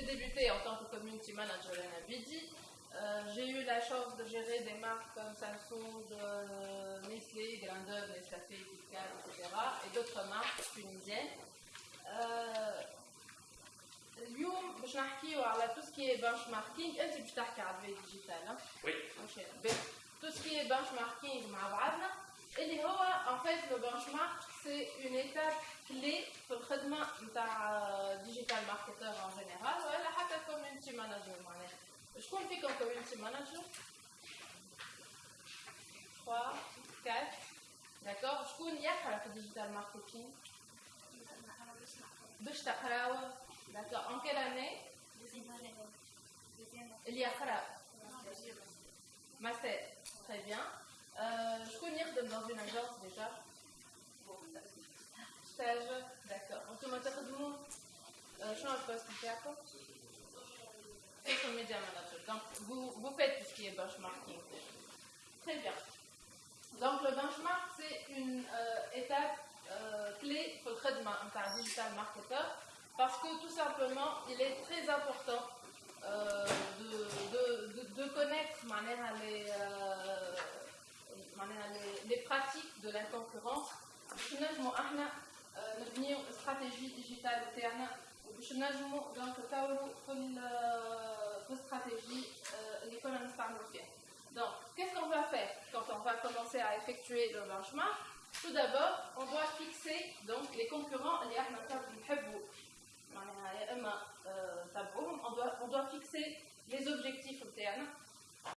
j'ai débuté en tant que community manager à Nabidi. Euh, j'ai eu la chance de gérer des marques comme Samsung, euh, Nestlé, Grandeur, Nescafé, KitKat, etc. et d'autres marques tunisiennes. Euh, اليوم باش نحكيو على tout ce qui est benchmarking انت باش تحكي على البي ديجيتال Oui. tout ce qui est benchmarking مع بعضنا اللي هو en fait le benchmark c'est une étape clé في الخدمه نتاع digital marketer en général ولا حتى community manager معناها شكون فيكم community manager 3 4 d'accord شكون يقرا في digital marketing باش تقراو D'accord. En quelle année Il y a Master. Très bien. Euh, je connais dans une agence déjà. Stage. D'accord. On te met de mots. Je suis un poste de quoi Social media manager. Donc, vous, vous faites tout ce qui est benchmarking. Très bien. Donc, le benchmark, c'est une euh, étape euh, clé pour le traitement d'un digital marketer parce que tout simplement, il est très important euh, de, de, de, de, connaître les, euh, les, les, pratiques de la concurrence. Nous avons une stratégie digitale interne باش نجموا دونك نطوروا في stratégie euh, l'économiste Donc, qu'est-ce qu'on va faire quand on va commencer à effectuer le benchmark Tout d'abord, on doit fixer donc les concurrents